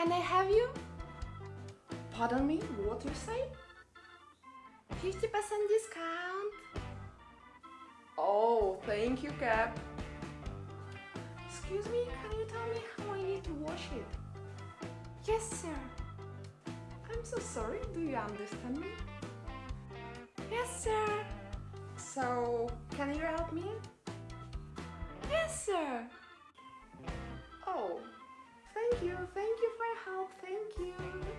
Can I have you? Pardon me, what you say? 50% discount. Oh, thank you, Cap. Excuse me, can you tell me how I need to wash it? Yes, sir. I'm so sorry, do you understand me? Yes, sir. So, can you help me? Yes, sir. Oh, thank you, thank you help, thank you.